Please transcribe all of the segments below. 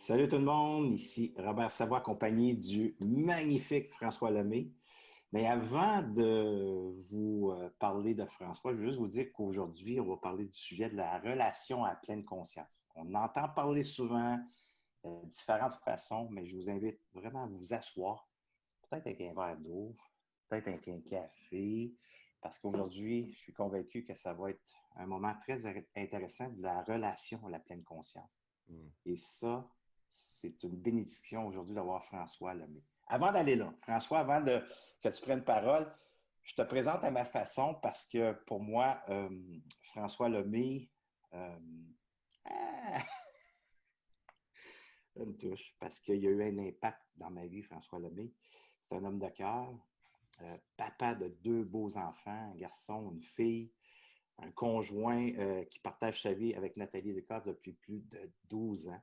Salut tout le monde, ici Robert Savoie, accompagné du magnifique François Lemay. Mais avant de vous euh, parler de François, je veux juste vous dire qu'aujourd'hui, on va parler du sujet de la relation à pleine conscience. On entend parler souvent de différentes façons, mais je vous invite vraiment à vous asseoir, peut-être avec un verre d'eau, peut-être avec un café, parce qu'aujourd'hui, je suis convaincu que ça va être un moment très intéressant de la relation à la pleine conscience. Hmm. Et ça, c'est une bénédiction aujourd'hui d'avoir François Lemay. Avant d'aller là, François, avant que tu prennes parole, je te présente à ma façon parce que pour moi, euh, François Lemay, euh, ah, me touche parce qu'il y a eu un impact dans ma vie, François Lemay. C'est un homme de cœur, euh, papa de deux beaux enfants, un garçon, une fille, un conjoint qui partage sa vie avec Nathalie Descartes depuis plus de 12 ans.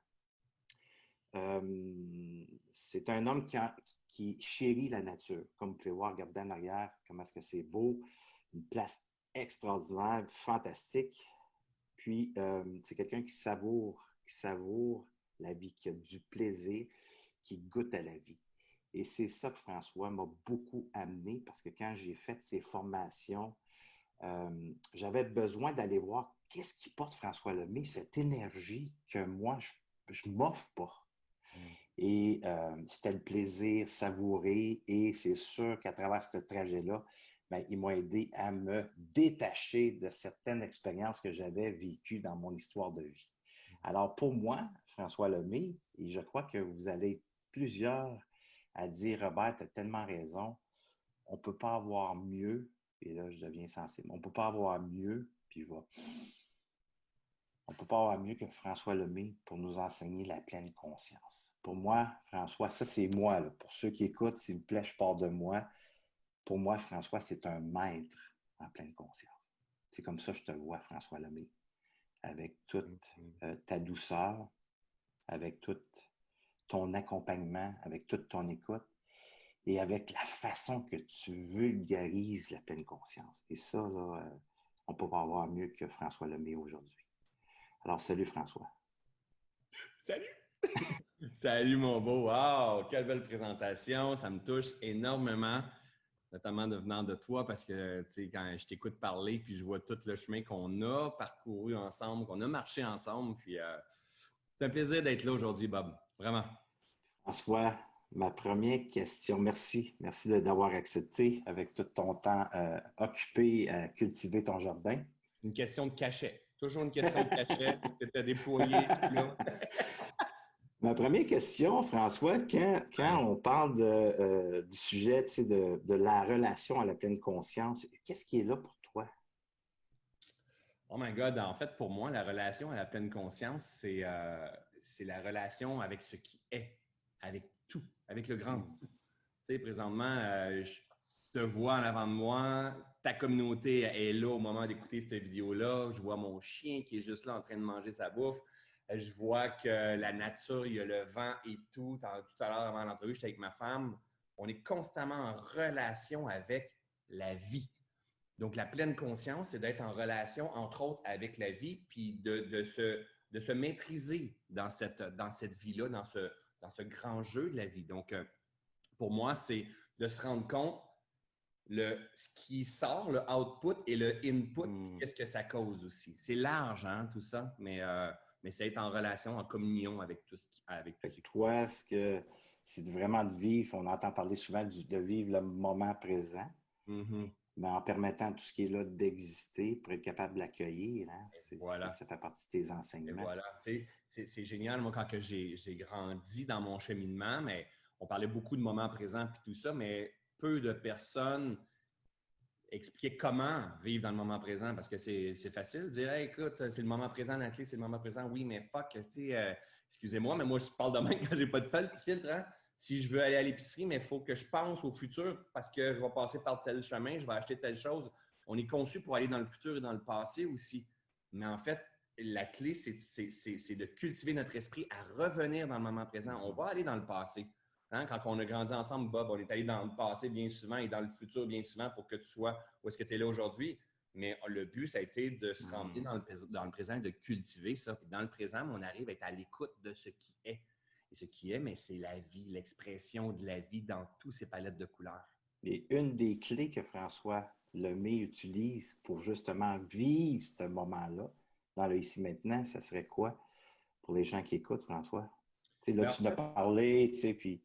C'est un homme qui, chérit la nature. Comme vous pouvez voir, regardez en arrière, comment est-ce que c'est beau. Une place extraordinaire, fantastique. Puis, c'est quelqu'un qui savoure, qui savoure la vie, qui a du plaisir, qui goûte à la vie. Et c'est ça que François m'a beaucoup amené parce que quand j'ai fait ces formations, j'avais besoin d'aller voir qu'est-ce qui porte François Lemay, cette énergie que moi, je ne m'offre pas. Et euh, c'était le plaisir savouré. Et c'est sûr qu'à travers ce trajet-là, ben, il m'a aidé à me détacher de certaines expériences que j'avais vécues dans mon histoire de vie. Alors, pour moi, François Lemay, et je crois que vous allez plusieurs à dire, Robert, tu as tellement raison, on ne peut pas avoir mieux, et là, je deviens sensible, on ne peut pas avoir mieux, puis je on ne peut pas avoir mieux que François Lemay pour nous enseigner la pleine conscience. Pour moi, François, ça c'est moi. Pour ceux qui écoutent, s'il vous plaît, je pars de moi. Pour moi, François, c'est un maître en pleine conscience. C'est comme ça que je te vois, François Lemay, avec toute euh, ta douceur, avec tout ton accompagnement, avec toute ton écoute et avec la façon que tu vulgarises la pleine conscience. Et ça, là, euh, on ne peut pas avoir mieux que François Lemay aujourd'hui. Alors, salut François. Salut! salut mon beau! Wow! Quelle belle présentation! Ça me touche énormément, notamment de venant de toi, parce que, tu sais, quand je t'écoute parler, puis je vois tout le chemin qu'on a parcouru ensemble, qu'on a marché ensemble, puis euh, c'est un plaisir d'être là aujourd'hui, Bob. Vraiment. François, ma première question, merci. Merci d'avoir accepté avec tout ton temps euh, occupé à cultiver ton jardin. Une question de cachet. Toujours une question de cachet que tu as déployé Ma première question, François, quand, on parle euh, du sujet de, de, la relation à la pleine conscience, qu'est-ce qui est là pour toi? Oh my God, en fait, pour moi, la relation à la pleine conscience, c'est euh, la relation avec ce qui est, avec tout, avec le grand. Tu sais, présentement, euh, je te vois en avant de moi, ta communauté est là au moment d'écouter cette vidéo-là. Je vois mon chien qui est juste là en train de manger sa bouffe. Je vois que la nature, il y a le vent et tout. Tout à l'heure, avant l'entrevue, j'étais avec ma femme. On est constamment en relation avec la vie. Donc, la pleine conscience, c'est d'être en relation, entre autres, avec la vie, puis de, se, de se maîtriser dans cette, dans cette vie-là, dans ce, dans ce grand jeu de la vie. Donc, euh, pour moi, c'est de se rendre compte le, ce qui sort, le output et le input, hmm. qu'est-ce que ça cause aussi. C'est large, hein, tout ça, mais, euh, mais c'est être en relation, en communion avec tout ce qui. Avec tout ce Toi, ce que c'est vraiment de vivre, on entend parler souvent de vivre le moment présent, mm-hmm. mais en permettant tout ce qui est là d'exister pour être capable de l'accueillir. Hein, voilà. Ça fait partie de tes enseignements. voilà. C'est génial, moi, quand j'ai grandi dans mon cheminement, mais on parlait beaucoup de moments présents et tout ça, mais peu de personnes expliquer comment vivre dans le moment présent parce que c'est facile dire écoute, c'est le moment présent, la clé, c'est le moment présent. Oui, mais fuck, tu sais, euh, excusez-moi, mais moi, je parle de même quand j'ai pas de filtre. Hein. Si je veux aller à l'épicerie, mais il faut que je pense au futur parce que je vais passer par tel chemin, je vais acheter telle chose. On est conçu pour aller dans le futur et dans le passé aussi. Mais en fait, la clé, c'est de cultiver notre esprit à revenir dans le moment présent. On va aller dans le passé. Hein, quand on a grandi ensemble, Bob, on est allé dans le passé bien souvent et dans le futur bien souvent pour que tu sois où est-ce que tu es là aujourd'hui. Mais le but, ça a été de se remplir hmm. dans le, dans le présent et de cultiver ça. Puis dans le présent, on arrive à être à l'écoute de ce qui est. et ce qui est, mais c'est la vie, l'expression de la vie dans toutes ces palettes de couleurs. Et une des clés que François Lemay utilise pour justement vivre ce moment-là, dans le ici maintenant, ça serait quoi? Pour les gens qui écoutent, François? là, ben, tu en as parlé, tu sais, puis,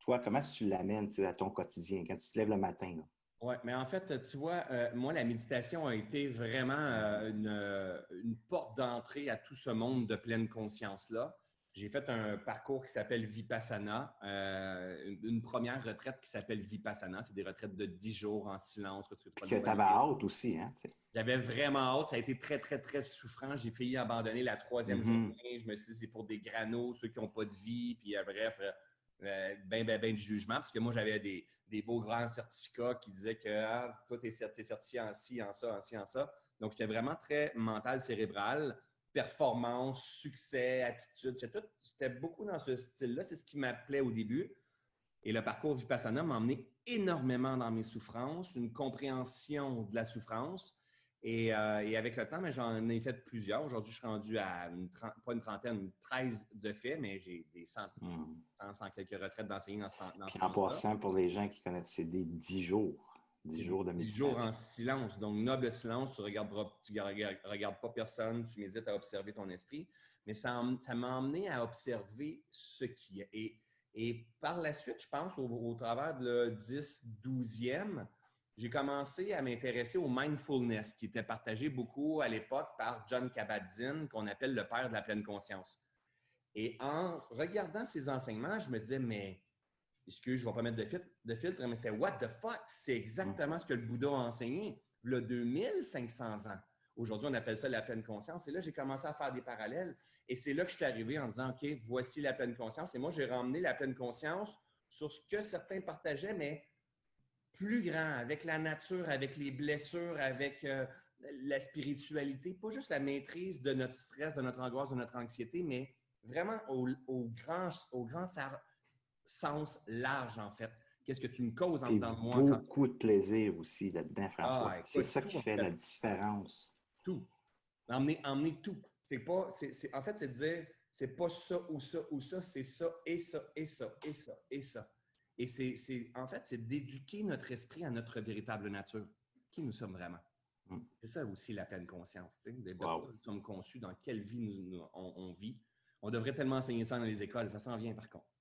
toi, comment tu l'amènes à ton quotidien quand tu te lèves le matin? Oui, mais en fait, tu vois, euh, moi, la méditation a été vraiment euh, euh, une, porte d'entrée à tout ce monde de pleine conscience-là. J'ai fait un parcours qui s'appelle Vipassana, une, première retraite qui s'appelle Vipassana. C'est des retraites de 10 jours en silence. Que tu avais hâte aussi, hein? J'avais vraiment hâte. Ça a été très, très, très souffrant. J'ai failli abandonner la troisième mm-hmm. journée. Je me suis dit, c'est pour des granos, ceux qui n'ont pas de vie. Puis bref, ben, ben, ben du jugement, parce que moi, j'avais des, beaux grands certificats qui disaient que ah, toi, tu es, certifié en ci, en ça, en ci, en ça. Donc, j'étais vraiment très mental, cérébral, performance, succès, attitude. J'étais beaucoup dans ce style-là. C'est ce qui m'appelait au début. Et le parcours Vipassana m'a emmené énormément dans mes souffrances, une compréhension de la souffrance, euh, et, avec le temps, j'en ai fait plusieurs. Aujourd'hui, je suis rendu à une pas une trentaine, 13 de faits, mais j'ai des centaines, hmm. quelques retraites d'enseignants dans ce temps. En passant, pour les gens qui connaissent, c'est des 10 jours. 10 jours de méditation. 10 jours en silence. Donc, noble silence, tu ne regardes, pas personne, tu médites à observer ton esprit. Mais ça m'a emmené à observer ce qui est. Et, par la suite, je pense, au, au travers de le 10, 12e, j'ai commencé à m'intéresser au mindfulness qui était partagé beaucoup à l'époque par John Kabat-Zinn, qu'on appelle le père de la pleine conscience. Et en regardant ses enseignements, je me disais, mais excuse, je ne vais pas mettre de filtre, de filtre mais c'était what the fuck? C'est exactement ce que le Bouddha a enseigné, le 2500 ans. Aujourd'hui, on appelle ça la pleine conscience. Et là, j'ai commencé à faire des parallèles. Et c'est là que je suis arrivé en disant, OK, voici la pleine conscience. Et moi, j'ai ramené la pleine conscience sur ce que certains partageaient, mais plus grand, avec la nature, avec les blessures, avec euh, la spiritualité, pas juste la maîtrise de notre stress, de notre angoisse, de notre anxiété, mais vraiment au, grand, au grand sens large, en fait. Qu'est-ce que tu me causes en dedans de moi? Beaucoup de plaisir aussi là-dedans, François. Ah, c'est ça qui fait, la différence. Tout. Emmener, emmener tout. C'est pas, c'est, en fait, c'est de dire, c'est pas ça ou ça ou ça, c'est ça et ça et ça et ça et ça. Et c'est, en fait, c'est d'éduquer notre esprit à notre véritable nature, qui nous sommes vraiment. Hmm. C'est ça aussi la pleine conscience, sais, nous sommes conçus, dans quelle vie nous, on, vit. On devrait tellement enseigner ça dans les écoles, ça s'en vient par contre.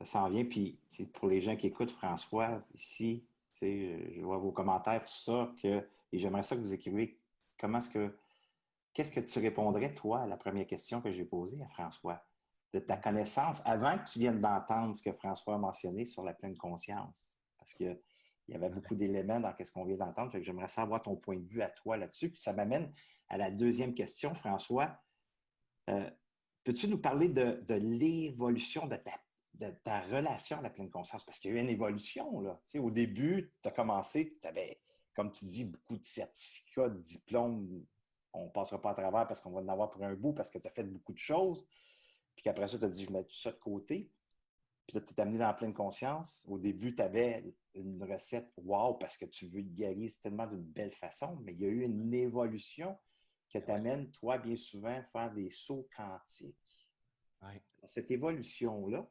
Ça s'en vient, puis pour les gens qui écoutent François ici, je vois vos commentaires, tout ça, que, et j'aimerais ça que vous écriviez comment est-ce que, qu'est-ce que tu répondrais, toi, à la première question que j'ai posée à François? de ta connaissance avant que tu viennes d'entendre ce que François a mentionné sur la pleine conscience. Parce qu'il y avait beaucoup d'éléments dans ce qu'on vient d'entendre. J'aimerais savoir ton point de vue à toi là-dessus. Puis ça m'amène à la deuxième question, François. Euh, peux-tu nous parler de, l'évolution de ta, relation à la pleine conscience? Parce qu'il y a eu une évolution. Là. au début, tu as commencé, tu avais, comme tu dis, beaucoup de certificats, de diplômes. On ne passera pas à travers parce qu'on va en avoir pour un bout parce que tu as fait beaucoup de choses. Puis qu'après ça, tu as dit, je mets tout ça de côté. Puis là, tu t'es amené dans la pleine conscience. Au début, tu avais une recette wow parce que tu veux guérir tellement d'une belle façon, mais il y a eu une évolution qui t'amène, toi, bien souvent, à faire des sauts quantiques. Cette évolution-là,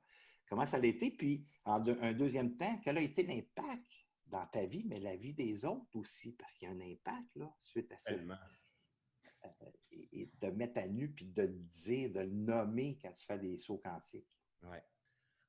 comment ça a été? Puis, en un deuxième temps, quel a été l'impact dans ta vie, mais la vie des autres aussi? Parce qu'il y a un impact là, suite à ça et, de mettre à nu puis de le dire, de le nommer quand tu fais des sauts quantiques. Oui.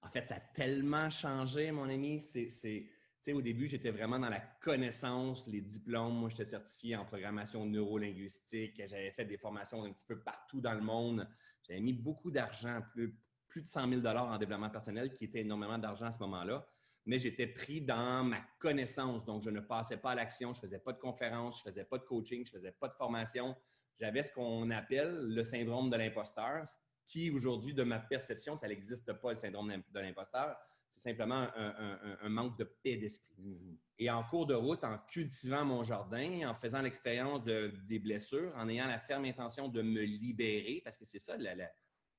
En fait, ça a tellement changé, mon ami. C'est, au début, j'étais vraiment dans la connaissance, les diplômes. Moi, j'étais certifié en programmation neurolinguistique. J'avais fait des formations un petit peu partout dans le monde. J'avais mis beaucoup d'argent, plus, plus de 100 000 en développement personnel, qui était énormément d'argent à ce moment-là. Mais j'étais pris dans ma connaissance. Donc, je ne passais pas à l'action. Je ne faisais pas de conférences, je ne faisais pas de coaching, je ne faisais pas de formation j'avais ce qu'on appelle le syndrome de l'imposteur, qui aujourd'hui, de ma perception, ça n'existe pas, le syndrome de l'imposteur. C'est simplement un, manque de paix d'esprit. Et en cours de route, en cultivant mon jardin, en faisant l'expérience de, des blessures, en ayant la ferme intention de me libérer, parce que c'est ça,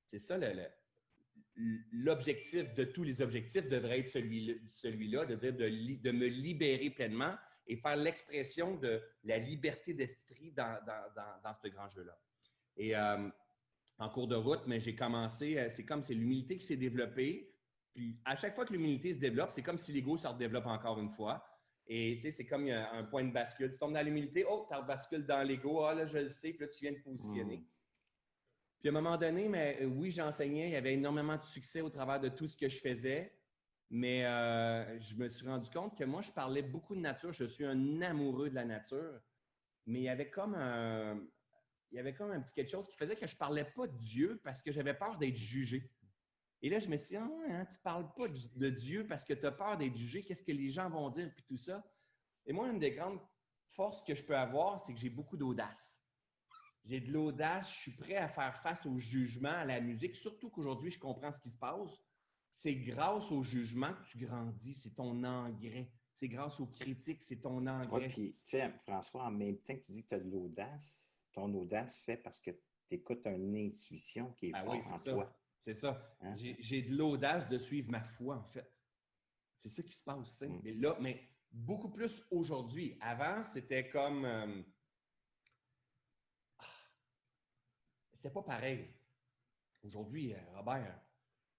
c'est ça l'objectif de tous les objectifs devrait être celui-là, de dire de, me libérer pleinement et faire l'expression de la liberté d'esprit dans, ce grand jeu-là. Et euh, en cours de route, mais j'ai commencé, euh, c'est comme c'est l'humilité qui s'est développée. Puis à chaque fois que l'humilité se développe, c'est comme si l'ego se redéveloppe encore une fois. Et tu sais, c'est comme un point de bascule. Tu tombes dans l'humilité, oh, tu bascules dans l'ego, ah là, je le sais, puis là, tu viens de positionner. Hmm. Puis à un moment donné, mais euh, oui, j'enseignais, il y avait énormément de succès au travers de tout ce que je faisais, mais euh, je me suis rendu compte que moi, je parlais beaucoup de nature, je suis un amoureux de la nature, mais il y avait comme un, il y avait comme un petit quelque chose qui faisait que je ne parlais pas de Dieu parce que j'avais peur d'être jugé. Et là, je me suis dit, ah, hein, tu ne parles pas de Dieu parce que tu as peur d'être jugé, qu'est-ce que les gens vont dire, puis tout ça. Et moi, une des grandes forces que je peux avoir, c'est que j'ai beaucoup d'audace. J'ai de l'audace, je suis prêt à faire face au jugement, à la musique, surtout qu'aujourd'hui, je comprends ce qui se passe. C'est grâce au jugement que tu grandis, c'est ton engrais. C'est grâce aux critiques, c'est ton engrais. Oui, puis, tu sais, François, en même temps que tu dis que tu as de l'audace, ton audace fait parce que tu écoutes une intuition qui est ah forte en toi. C'est ça. Hein? J'ai de l'audace de suivre ma foi, en fait. C'est ça qui se passe. Mm. Mais là, mais beaucoup plus aujourd'hui. Avant, c'était comme. Euh, ah, c'était pas pareil. Aujourd'hui, euh, Robert,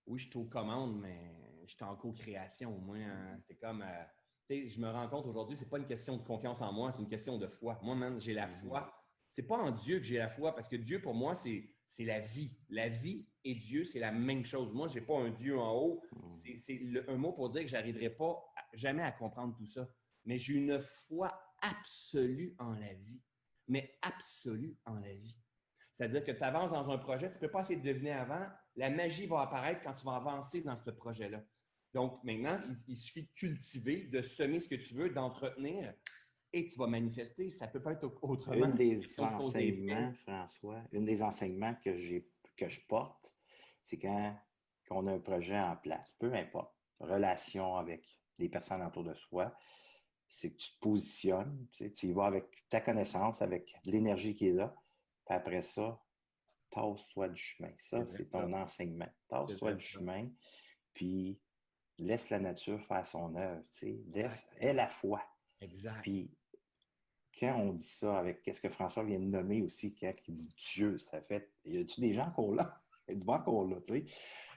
oui, je suis aux commandes, mais je suis en co-création. Au moins, hein. mm. c'est comme. Euh, tu sais, je me rends compte aujourd'hui, c'est pas une question de confiance en moi, c'est une question de foi. Moi, même, j'ai la mm. foi. C'est pas en Dieu que j'ai la foi, parce que Dieu, pour moi, c'est c'est la vie. La vie et Dieu, c'est la même chose. Moi, je n'ai pas un Dieu en haut. Hmm. C'est un mot pour dire que je n'arriverai pas jamais à comprendre tout ça. Mais j'ai une foi absolue en la vie. Mais absolue en la vie. C'est-à-dire que tu avances dans un projet, tu ne peux pas essayer de deviner avant. La magie va apparaître quand tu vas avancer dans ce projet-là. Donc maintenant, il, suffit de cultiver, de semer ce que tu veux, d'entretenir et tu vas manifester. Ça ne peut pas être autrement. Une des enseignements, François, une des enseignements que, que je porte, c'est quand, on a un projet en place, peu importe, relation avec les personnes autour de soi, c'est que tu te positionnes, tu, y vas avec ta connaissance, avec l'énergie qui est là, puis après ça, tasse-toi du chemin. Ça, c'est ton enseignement. Tasse-toi du chemin, puis laisse la nature faire son œuvre. Laisse, aie la foi. Exact. Puis quand on dit ça avec qu'est-ce que François vient de nommer aussi, quand il dit Dieu, ça fait. Y a-tu des gens qu'on là? Il y a du qu'on là, tu sais.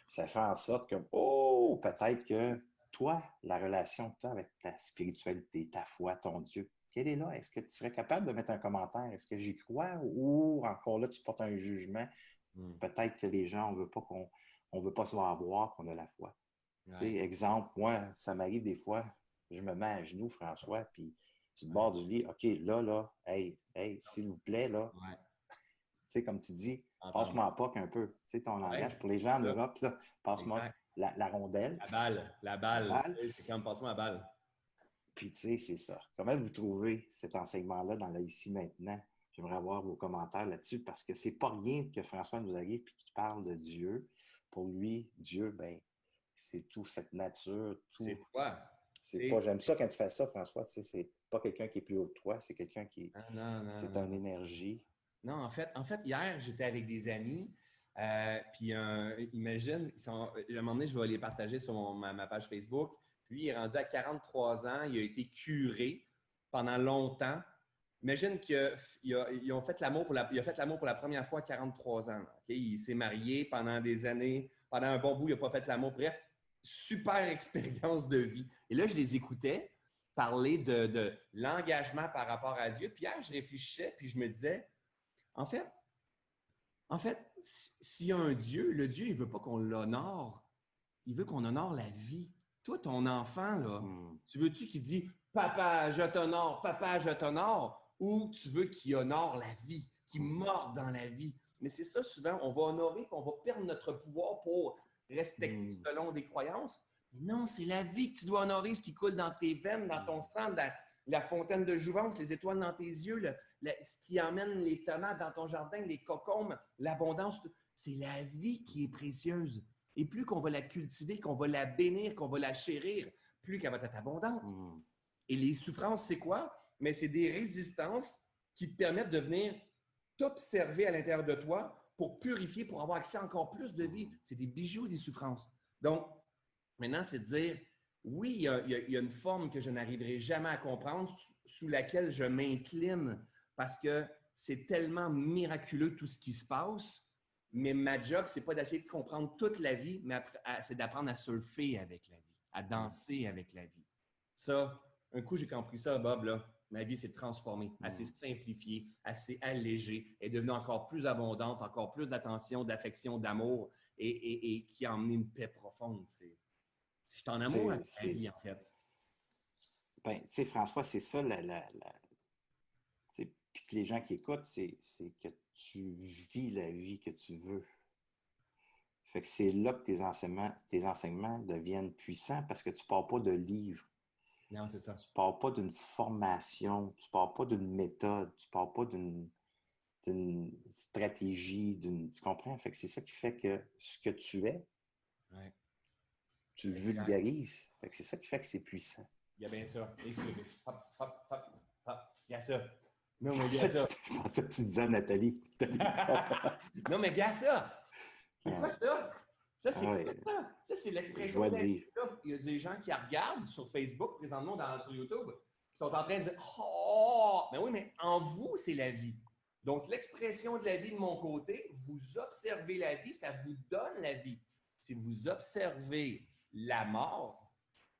Ça fait en sorte que, oh, peut-être que toi, la relation que tu as avec ta spiritualité, ta foi, ton Dieu, quelle est là? Est-ce que tu serais capable de mettre un commentaire? Est-ce que j'y crois? Ou encore là, tu portes un jugement? Hmm. Peut-être que les gens, on veut pas qu'on on veut pas se voir voir qu'on a la foi. exemple, moi, ça m'arrive des fois, je me mets à genoux, François, puis tu bord du lit, OK, là, là, hey, hey, s'il vous plaît, là. Tu sais, comme tu dis, passe-moi pas qu'un peu. Tu sais, ton langage pour les gens en Europe, passe-moi la, rondelle. La balle, la balle. C'est comme passe-moi la balle. Puis, tu sais, c'est ça. Comment vous trouvez cet enseignement-là dans la ici maintenant? J'aimerais avoir vos commentaires là-dessus parce que c'est pas rien que François nous arrive et qu'il parle de Dieu. Pour lui, Dieu, ben, c'est tout cette nature. C'est quoi? C'est pas, j'aime ça quand tu fais ça, François. Tu sais, c'est pas quelqu'un qui est plus haut que toi, c'est quelqu'un qui. Ah, c'est une énergie. Non, en fait, en fait hier, j'étais avec des amis. Euh, puis, imagine, ils sont, à un moment donné, je vais les partager sur ma, page Facebook. Lui, il est rendu à 43 ans. Il a été curé pendant longtemps. Imagine qu'ils ont fait l'amour pour la, il a fait l'amour pour la première fois à 43 ans. Il s'est marié pendant des années. Pendant un bon bout, il n'a pas fait l'amour. Bref, super expérience de vie. Et là, je les écoutais parler de, l'engagement par rapport à Dieu. Puis je réfléchissais, puis je me disais, en fait, en fait, s'il y a un Dieu, le Dieu, il ne veut pas qu'on l'honore. Il veut qu'on honore la vie. Toi, ton enfant, là, hmm. tu veux-tu qu'il dit Papa, je t'honore, papa, je t'honore, ou tu veux qu'il honore la vie, qu'il morde dans la vie? Mais c'est ça, souvent, on va honorer, on va perdre notre pouvoir pour respecter hmm. selon des croyances. Non, c'est la vie que tu dois honorer, ce qui coule dans tes veines, dans ton sang, dans la fontaine de jouvence, les étoiles dans tes yeux, ce qui emmène les tomates dans ton jardin, les cocombes, l'abondance. C'est la vie qui est précieuse. Et plus qu'on va la cultiver, qu'on va la bénir, qu'on va la chérir, plus qu'elle va être abondante. Hmm. Et les souffrances, c'est quoi? Mais c'est des résistances qui te permettent de venir t'observer à l'intérieur de toi pour purifier, pour avoir accès à encore plus de vie. C'est des bijoux, des souffrances. Donc, maintenant, c'est de dire, oui, il y, a, une forme que je n'arriverai jamais à comprendre, sous laquelle je m'incline parce que c'est tellement miraculeux tout ce qui se passe, Mais ma job, c'est pas d'essayer de comprendre toute la vie, mais c'est d'apprendre à surfer avec la vie, à danser avec la vie. Ça, un coup, j'ai compris ça, Bob, là. Ma vie s'est transformée, elle s'est simplifiée, elle s'est allégée, elle est devenue encore plus abondante, encore plus d'attention, d'affection, d'amour et, qui a emmené une paix profonde. Je suis en amour avec la vie, en fait. Ben, tu sais, François, c'est ça, la, la, puis que les gens qui écoutent, c'est que tu vis la vie que tu veux. Fait que c'est là que tes enseignements, tes enseignements deviennent puissants parce que tu ne pars pas de livres. Non, c'est ça. Tu ne pars pas d'une formation, tu ne pars pas d'une méthode, tu ne pars pas d'une stratégie, tu comprends? Fait que c'est ça qui fait que ce que tu es, tu le vulgarises. Fait que c'est ça qui fait que c'est puissant. Il y a bien ça. hop, hop, hop, hop. Il y a ça. Non, mais bien ça. ça tu disais Nathalie. non, mais bien ça. C'est quoi ça? Ça, c'est quoi ça? Ça, c'est l'expression de Il y a des gens qui regardent sur Facebook, présentement dans, sur YouTube, qui sont en train de dire Oh! Mais oui, mais en vous, c'est la vie. Donc, l'expression de la vie de mon côté, vous observez la vie, ça vous donne la vie. Si vous observez la mort,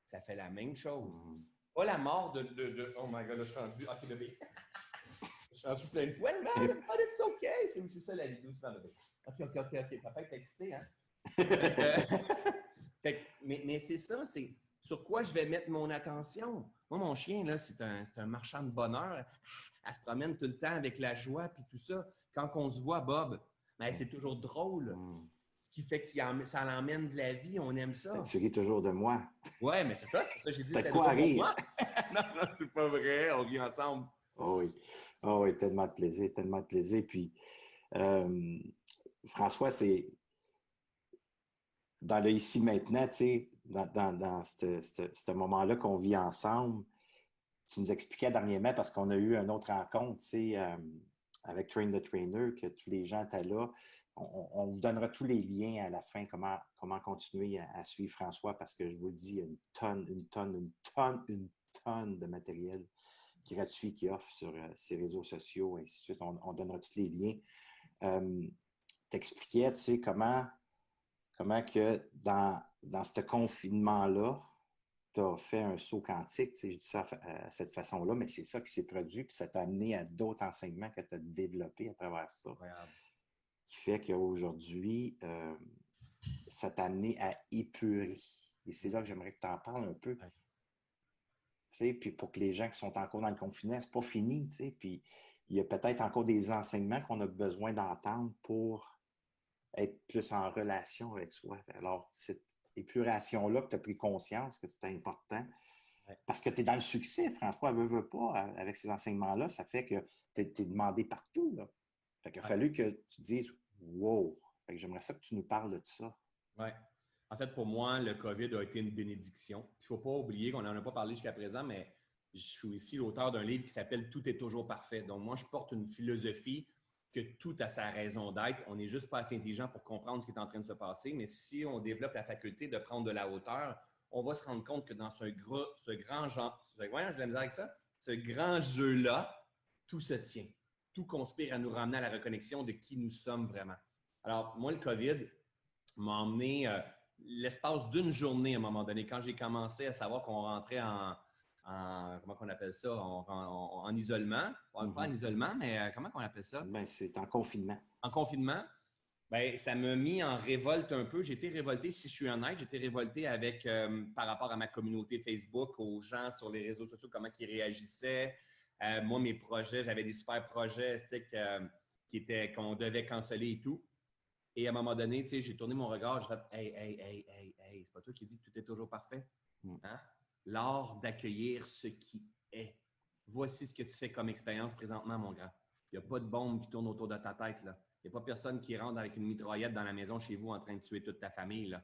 ça fait la même chose. Mm. Pas la mort de, de, Oh my god, là, je suis rendu. Ok, bébé. Je suis plein de poils, man. But it's okay. C'est aussi ça la vie doucement, bébé. Ok, ok, ok, ok. Papa est excité, hein? fait, mais, mais c'est ça, c'est sur quoi je vais mettre mon attention. Moi, mon chien, là, c'est un, un, marchand de bonheur. Elle se promène tout le temps avec la joie puis tout ça. Quand on se voit, Bob, ben, c'est toujours drôle. Mm qui fait que ça l'emmène de la vie, on aime ça. Tu ris toujours de moi. Ouais, mais c'est ça, c'est ça que j'ai dit. T'as quoi à rire? non, non, c'est pas vrai, on rit ensemble. Oh oui, oh oui, tellement de plaisir, tellement de plaisir. Puis, euh, François, c'est dans le ici maintenant, tu dans, ce moment-là qu'on vit ensemble, tu nous expliquais dernièrement, parce qu'on a eu une autre rencontre, tu euh, avec Train the Trainer, que tous les gens étaient là on, vous donnera tous les liens à la fin, comment, comment continuer à, suivre François, parce que je vous dis, il y a une tonne, une tonne, une tonne, une tonne de matériel gratuit qu'il offre sur euh, ses réseaux sociaux, et ainsi de suite. On, donnera tous les liens. Euh, T'expliquais, tu sais, comment, comment que dans, dans ce confinement-là, tu as fait un saut quantique, tu sais, je dis ça à, cette façon-là, mais c'est ça qui s'est produit, puis ça t'a amené à d'autres enseignements que tu as développés à travers ça qui fait qu'aujourd'hui, euh, ça t'a amené à épurer. Et c'est là que j'aimerais que tu en parles un peu. Puis pour que les gens qui sont encore dans le confinement, c'est pas fini. Puis il y a peut-être encore des enseignements qu'on a besoin d'entendre pour être plus en relation avec soi. Alors, cette épuration-là que tu as pris conscience que c'était important, parce que tu es dans le succès, François, ne veut pas, avec ces enseignements-là, ça fait que tu es, demandé partout. Là. Il a fallu que tu dises Wow! J'aimerais ça que tu nous parles de ça. Oui. En fait, pour moi, le COVID a été une bénédiction. Il ne faut pas oublier qu'on n'en a pas parlé jusqu'à présent, mais je suis ici l'auteur d'un livre qui s'appelle Tout est toujours parfait. Donc, moi, je porte une philosophie que tout a sa raison d'être. On n'est juste pas assez intelligent pour comprendre ce qui est en train de se passer, mais si on développe la faculté de prendre de la hauteur, on va se rendre compte que dans ce, gros, ce grand genre, grand jeu-là, tout se tient tout conspire à nous ramener à la reconnexion de qui nous sommes vraiment. Alors, moi, le COVID m'a emmené euh, l'espace d'une journée à un moment donné, quand j'ai commencé à savoir qu'on rentrait en, comment on appelle ça, en, isolement. Pas en mm-hmm. isolement, mais euh, comment on appelle ça? Ben, c'est en confinement. En confinement. Bien, ça m'a mis en révolte un peu. J'étais révolté, si je suis honnête, j'étais révolté avec, euh, par rapport à ma communauté Facebook, aux gens sur les réseaux sociaux, comment ils réagissaient. Euh, moi, mes projets, j'avais des super projets qui étaient qu'on devait canceller et tout. Et à un moment donné, j'ai tourné mon regard, je fait Hey, hey, hey, hey, hey, c'est pas toi qui dis que tout est toujours parfait. Mm. Hein? L'art d'accueillir ce qui est. Voici ce que tu fais comme expérience présentement, mon grand. Il n'y a pas de bombe qui tourne autour de ta tête. Il n'y a pas personne qui rentre avec une mitraillette dans la maison chez vous en train de tuer toute ta famille. Là,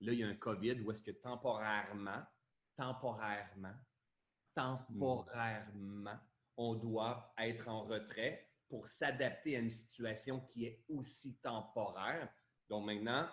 là il y a un COVID où est-ce que temporairement, temporairement, temporairement, on doit être en retrait pour s'adapter à une situation qui est aussi temporaire. Donc maintenant,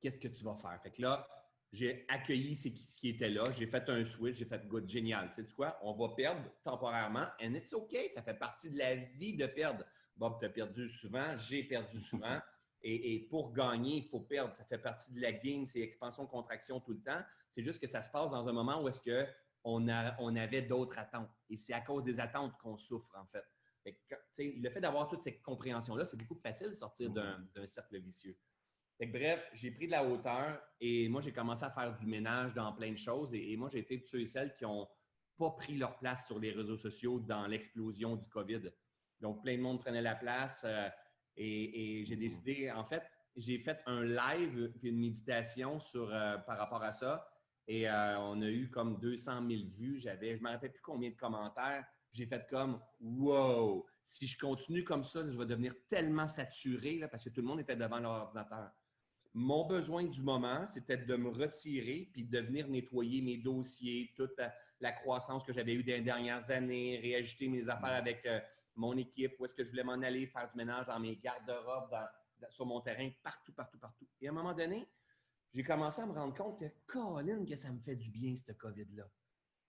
qu'est-ce que tu vas faire? Fait que là, j'ai accueilli ce qui était là, j'ai fait un switch, j'ai fait good, génial. Tu sais quoi? On va perdre temporairement, and it's OK, ça fait partie de la vie de perdre. Bob, tu as perdu souvent, j'ai perdu souvent. Et, pour gagner, il faut perdre. Ça fait partie de la game, c'est expansion-contraction tout le temps. C'est juste que ça se passe dans un moment où est-ce qu'on on avait d'autres attentes. Et c'est à cause des attentes qu'on souffre, en fait. Le fait d'avoir toute cette compréhension-là, c'est beaucoup plus facile de sortir d'un cercle vicieux. bref, j'ai pris de la hauteur et moi, j'ai commencé à faire du ménage dans plein de choses. Et, moi, j'ai été de ceux et celles qui n'ont pas pris leur place sur les réseaux sociaux dans l'explosion du COVID. Donc, plein de monde prenait la place. Euh, et, j'ai décidé, en fait, j'ai fait un live puis une méditation sur, euh, par rapport à ça. Et euh, on a eu comme 200 000 vues. J'avais, je ne me rappelle plus combien de commentaires. J'ai fait comme Wow! Si je continue comme ça, je vais devenir tellement saturé là, parce que tout le monde était devant leur ordinateur. Mon besoin du moment, c'était de me retirer puis de venir nettoyer mes dossiers, toute la, croissance que j'avais eue dans les dernières années, réajuster mes affaires avec euh, mon équipe, où est-ce que je voulais m'en aller, faire du ménage dans mes garde-robes, sur mon terrain, partout, partout, partout. Et à un moment donné, j'ai commencé à me rendre compte que, Colin, que ça me fait du bien, ce COVID-là.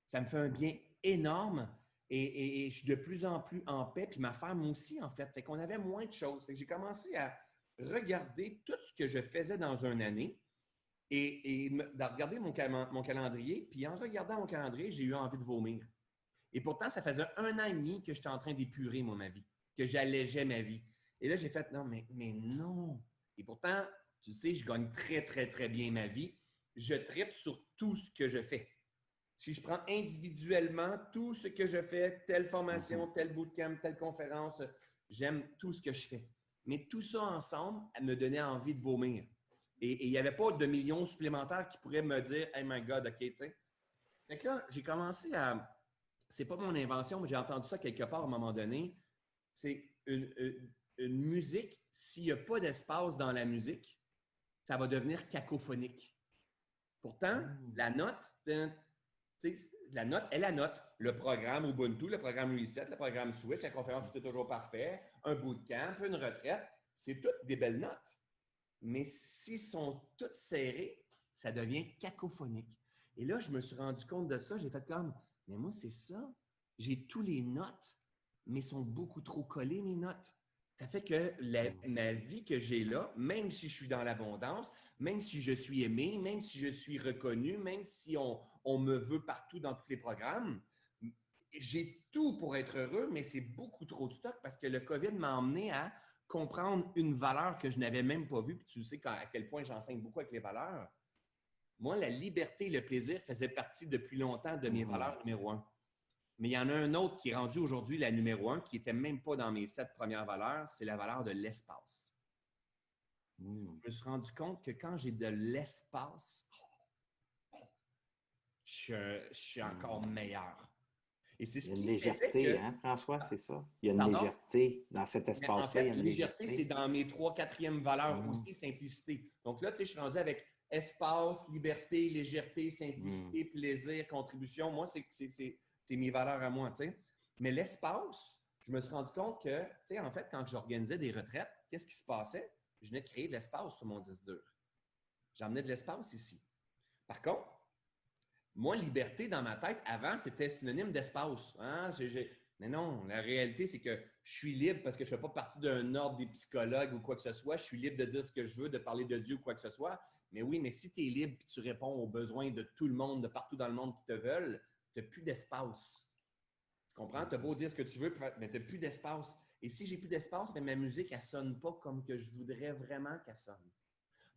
Ça me fait un bien énorme et, je suis de plus en plus en paix, puis ma femme aussi, en fait. Fait qu'on avait moins de choses. j'ai commencé à regarder tout ce que je faisais dans une année et, et de regarder mon, mon calendrier. Puis en regardant mon calendrier, j'ai eu envie de vomir. Et pourtant, ça faisait un an et demi que j'étais en train d'épurer, moi, ma vie, que j'allégeais ma vie. Et là, j'ai fait, non, mais, mais non. Et pourtant, tu sais, je gagne très, très, très bien ma vie. Je tripe sur tout ce que je fais. Si je prends individuellement tout ce que je fais, telle formation, mhm. tel bootcamp, telle conférence, j'aime tout ce que je fais. Mais tout ça ensemble me donnait envie de vomir. Et il n'y avait pas de millions supplémentaires qui pourraient me dire Hey my God, OK, tu sais. Donc là, j'ai commencé à, c'est pas mon invention, mais j'ai entendu ça quelque part à un moment donné. C'est une, musique, s'il n'y a pas d'espace dans la musique, ça va devenir cacophonique. Pourtant, mmh. la note, la note est la note. Le programme Ubuntu, le programme Reset, le programme Switch, la conférence Tout est toujours parfait, un bootcamp, une retraite, c'est toutes des belles notes. Mais s'ils sont toutes serrées, ça devient cacophonique. Et là, je me suis rendu compte de ça. J'ai fait comme, mais moi, c'est ça. J'ai tous les notes, mais sont beaucoup trop collées, mes notes. Ça fait que la, ma vie que j'ai là, même si je suis dans l'abondance, même si je suis aimé, même si je suis reconnu, même si on, on me veut partout dans tous les programmes, j'ai tout pour être heureux, mais c'est beaucoup trop de stock parce que le COVID m'a emmené à comprendre une valeur que je n'avais même pas vue. Puis tu sais à quel point j'enseigne beaucoup avec les valeurs. Moi, la liberté et le plaisir faisaient partie depuis longtemps de mes mmh. valeurs numéro un. Mais il y en a un autre qui est rendu aujourd'hui la numéro un, qui n'était même pas dans mes sept premières valeurs, c'est la valeur de l'espace. Mmh. Je me suis rendu compte que quand j'ai de l'espace, je, suis encore mmh. meilleur. Et c'est ce il y a une légèreté, hein, François, c'est ça? Il y a une légèreté dans cet espace-là. En fait, légèreté, c'est dans mes trois, quatrièmes valeurs aussi, simplicité. Donc là, tu sais, je suis rendu avec espace, liberté, légèreté, simplicité, hmm. plaisir, contribution. Moi, c'est mes valeurs à moi, tu sais. Mais l'espace, je me suis rendu compte que, tu sais, en fait, quand j'organisais des retraites, qu'est-ce qui se passait? Je venais de créer de l'espace sur mon disque dur. J'emmenais de l'espace ici. Par contre, moi, liberté dans ma tête, avant, c'était synonyme d'espace. Hein? Mais non, la réalité, c'est que je suis libre parce que je ne fais pas partie d'un ordre des psychologues ou quoi que ce soit. Je suis libre de dire ce que je veux, de parler de Dieu ou quoi que ce soit. Mais oui, mais si tu es libre et tu réponds aux besoins de tout le monde, de partout dans le monde qui te veulent, tu n'as plus d'espace. Tu comprends? Tu as beau dire ce que tu veux, mais tu n'as plus d'espace. Et si j'ai plus d'espace, ma musique, elle ne sonne pas comme que je voudrais vraiment qu'elle sonne.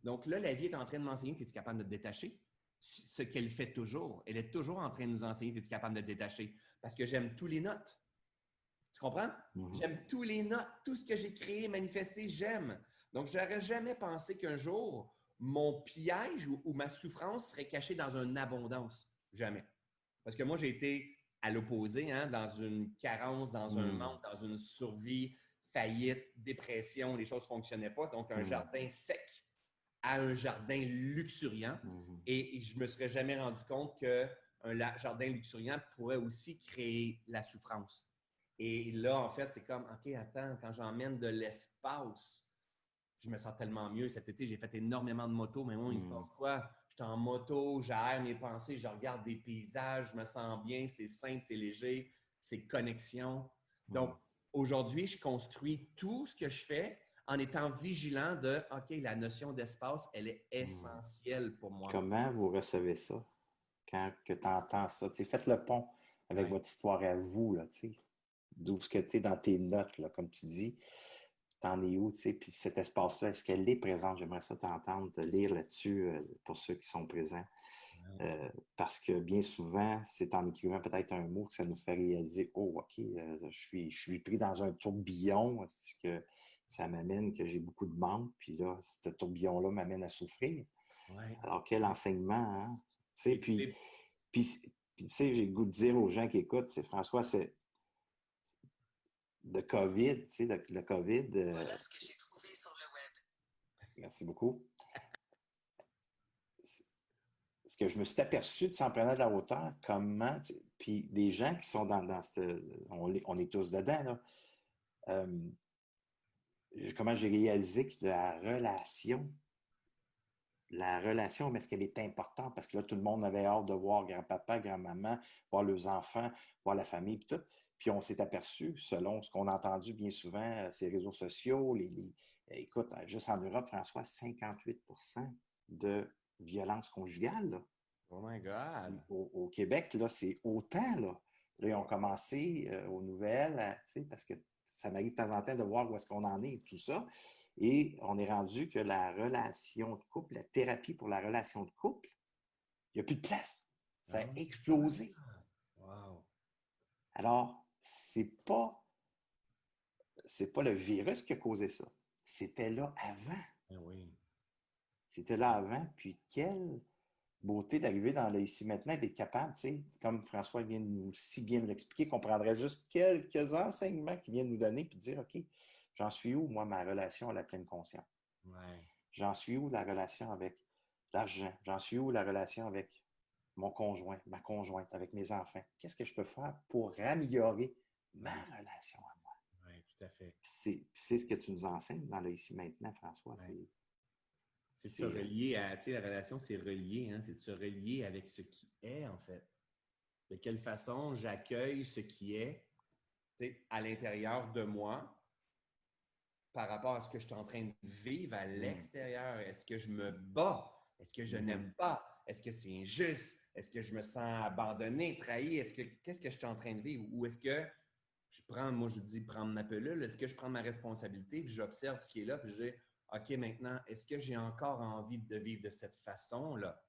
Donc là, la vie est en train de m'enseigner, es-tu capable de te détacher? Ce qu'elle fait toujours. Elle est toujours en train de nous enseigner, es-tu capable de te détacher? Parce que j'aime tous les notes. Tu comprends? Mhm. J'aime tous les notes, tout ce que j'ai créé, manifesté, j'aime. Donc, je n'aurais jamais pensé qu'un jour, mon piège ou, ma souffrance serait cachée dans une abondance. Jamais. Parce que moi, j'ai été à l'opposé, hein, dans une carence, dans un hmm. manque, dans une survie, faillite, dépression, les choses ne fonctionnaient pas. Donc, un hmm. jardin sec à un jardin luxuriant. Hmm. Et, je ne me serais jamais rendu compte qu'un jardin luxuriant pourrait aussi créer la souffrance. Et là, en fait, c'est comme, OK, attends, quand j'emmène de l'espace je me sens tellement mieux. Cet été, j'ai fait énormément de moto, mais moi, il se passe quoi? J'étais en moto, j'aère mes pensées, je regarde des paysages, je me sens bien, c'est simple, c'est léger, c'est connexion. Donc, aujourd'hui, je construis tout ce que je fais en étant vigilant de OK, la notion d'espace, elle est essentielle pour moi. Comment vous recevez ça? Quand tu entends ça? faites le pont avec votre histoire à vous, d'où ce que tu es dans tes notes, là, comme tu dis. T'en es où, tu sais? Puis cet espace-là, est-ce qu'elle est présente? J'aimerais ça t'entendre, te lire là-dessus euh, pour ceux qui sont présents. Euh, parce que bien souvent, c'est en écrivant peut-être un mot que ça nous fait réaliser Oh, OK, euh, je, suis, je suis pris dans un tourbillon, que ça m'amène que j'ai beaucoup de manque, puis là, ce tourbillon-là m'amène à souffrir. Alors, quel enseignement, hein? Tu sais, puis, puis, tu sais, j'ai le goût de dire aux gens qui écoutent, c'est François, c'est le COVID, tu sais, le, COVID. Euh voilà ce que j'ai trouvé sur le web. Merci beaucoup ce que je me suis aperçu de s'en prenant de la hauteur, comment, puis des gens qui sont dans, dans on, est tous dedans, là, euh, comment j'ai réalisé que la relation, la relation, mais est-ce qu'elle est importante? Parce que là, tout le monde avait hâte de voir grand-papa, grand-maman, voir leurs enfants, voir la famille, puis tout. Puis on s'est aperçu, selon ce qu'on a entendu bien souvent, euh, ces réseaux sociaux, les, les écoute, juste en Europe, François, 58% de violence conjugale. Oh my God! Au, Québec, là, c'est autant. Là. là, ils ont commencé euh, aux nouvelles, parce que ça m'arrive de temps en temps de voir où est-ce qu'on en est, tout ça. Et on est rendu que la relation de couple, la thérapie pour la relation de couple, il n'y a plus de place. Ça a ah. explosé. Wow. Alors, c'est pas c'est pas le virus qui a causé ça. C'était là avant. Ah oui. C'était là avant, puis quelle beauté d'arriver dans le ici maintenant, d'être capable, tu sais, comme François vient de nous si bien l'expliquer, qu'on prendrait juste quelques enseignements qu'il vient de nous donner, puis dire, OK, j'en suis où, moi, ma relation à la pleine conscience? J'en suis où la relation avec l'argent? J'en suis où la relation avec mon conjoint, ma conjointe, avec mes enfants? Qu'est-ce que je peux faire pour améliorer ma relation à moi? Oui, tout à fait. C'est ce que tu nous enseignes dans le ici maintenant, François. C'est de se relier à, tu sais, la relation, c'est relié, hein, c'est de se relier avec ce qui est, en fait. De quelle façon j'accueille ce qui est tu sais, à l'intérieur de moi par rapport à ce que je suis en train de vivre à mmh. l'extérieur? Est-ce que je me bats? Est-ce que je mmh n'aime pas? Est-ce que c'est injuste? Est-ce que je me sens abandonné, trahi? Est-ce que qu'est-ce que je suis en train de vivre? Ou est-ce que je prends, moi je dis prendre ma pelule, est-ce que je prends ma responsabilité, puis j'observe ce qui est là, puis je dis OK, maintenant, est-ce que j'ai encore envie de vivre de cette façon-là?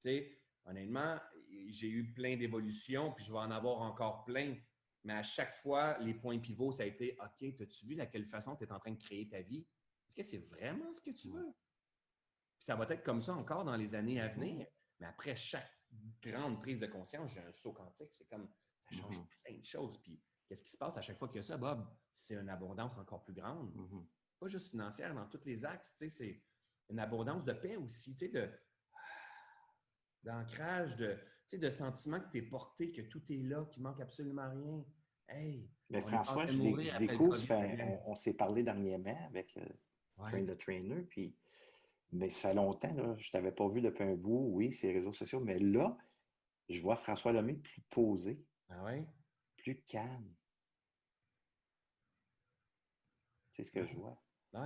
Tu sais, honnêtement, j'ai eu plein d'évolutions, puis je vais en avoir encore plein. Mais à chaque fois, les points pivots, ça a été OK, as-tu vu de quelle façon tu es en train de créer ta vie? Est-ce que c'est vraiment ce que tu veux? Puis ça va être comme ça encore dans les années à venir. Mais après chaque grande prise de conscience, j'ai un saut quantique. C'est comme ça change mm-hmm. plein de choses. Puis qu'est-ce qui se passe à chaque fois qu'il y a ça, Bob? C'est une abondance encore plus grande. Mm-hmm pas juste financière, dans tous les axes. C'est une abondance de paix aussi, de d'ancrage, de, de sentiment que tu es porté, que tout est là, qu'il manque absolument rien. Hey, Mais François, je, découvre, on, s'est parlé dernièrement avec euh, Train the Trainer, puis mais ça fait longtemps, là, je ne t'avais pas vu depuis un bout, oui, ces réseaux sociaux, mais là, je vois François Lemay plus posé, ah ouais? plus calme. C'est ce que je vois.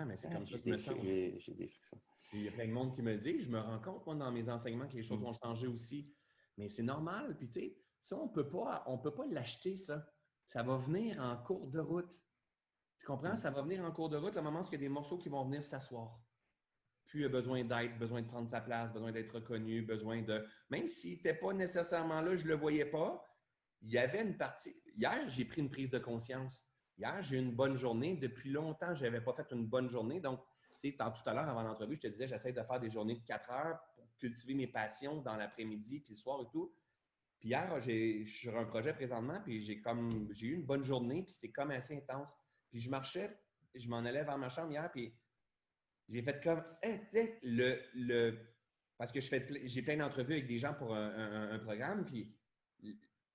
Mais c'est comme ça que je me sens. J'ai des frictions. Il y a plein de monde qui me dit, je me rends compte, moi, dans mes enseignements, que les choses mm. ont changé aussi. Mais c'est normal. Puis, tu sais, ça, on peut pas, on peut pas l'acheter, ça. Ça va venir en cours de route. Tu comprends? Mm. Ça va venir en cours de route, le moment où il y a des morceaux qui vont venir s'asseoir. Puis, il y a besoin d'être, besoin de prendre sa place, besoin d'être reconnu, besoin de. Même s'il n'était pas nécessairement là, je ne le voyais pas, il y avait une partie. Hier, j'ai pris une prise de conscience. Hier, j'ai eu une bonne journée. Depuis longtemps, je n'avais pas fait une bonne journée. Donc, sais, tout à l'heure, avant l'entrevue, je te disais, j'essaie de faire des journées de 4 heures pour cultiver mes passions dans l'après-midi, puis le soir et tout. Puis hier, j'ai sur un projet présentement, puis j'ai comme j'ai eu une bonne journée, puis c'est comme assez intense. Puis je marchais, je m'en allais vers ma chambre hier, puis j'ai fait comme, hey, le, le, parce que j'ai plein d'entrevues avec des gens pour un programme, puis